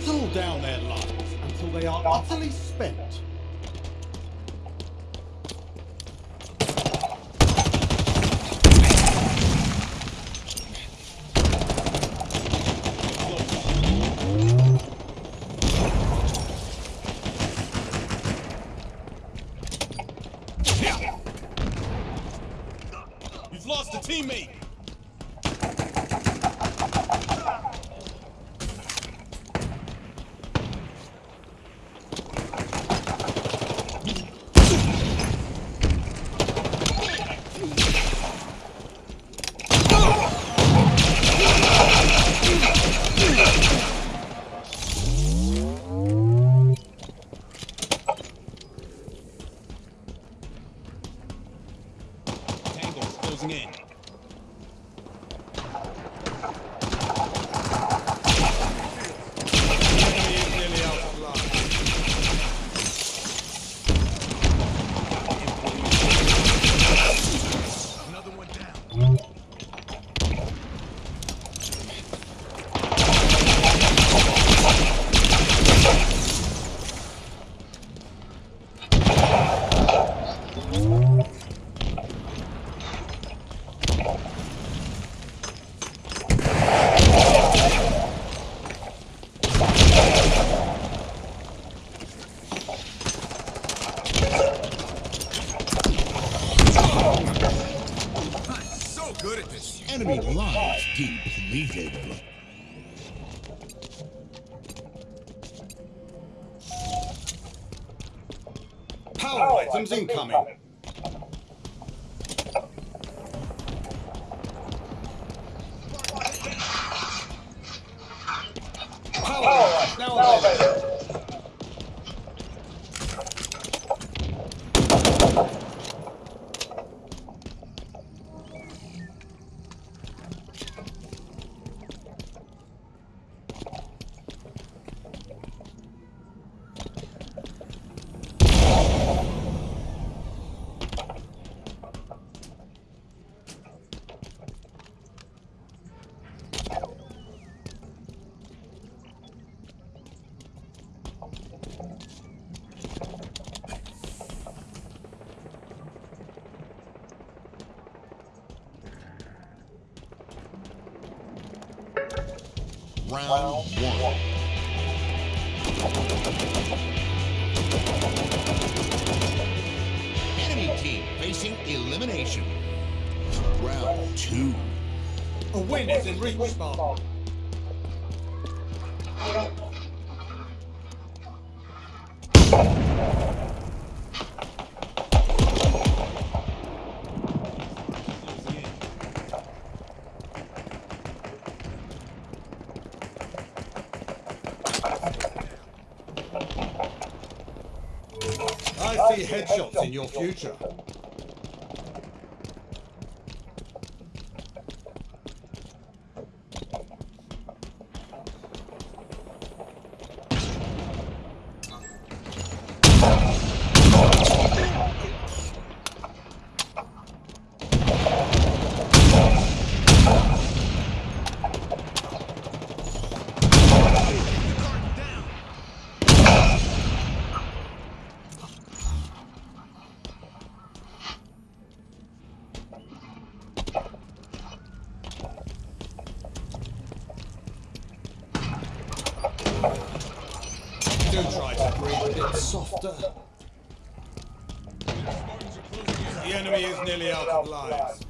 whittle down their lives until they are utterly spent. изменит. Depleted. Power items incoming. Power items now available. Round one. Enemy team facing elimination. Round two. A win is in reach, Spartan. Closing see headshots in your future. Softer. The enemy is nearly out of lives.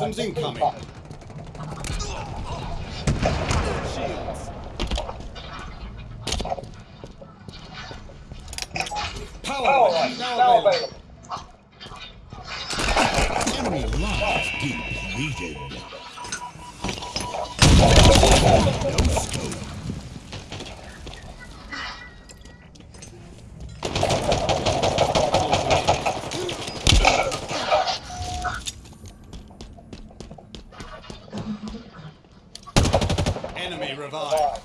Items incoming. Shields. Power line now available. Enemy lives depleted. Enemy revived.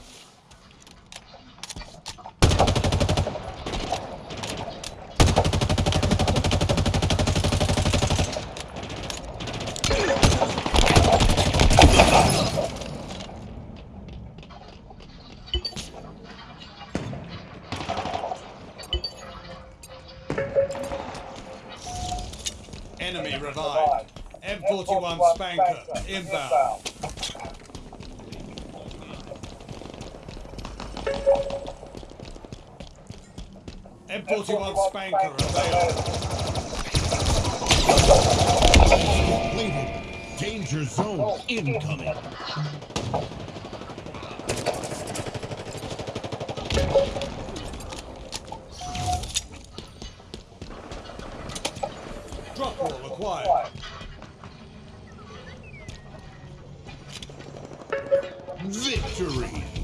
Enemy revived. M41 SPNKr inbound. M41 SPNKr available. Completed. Danger zone oh. incoming. victory!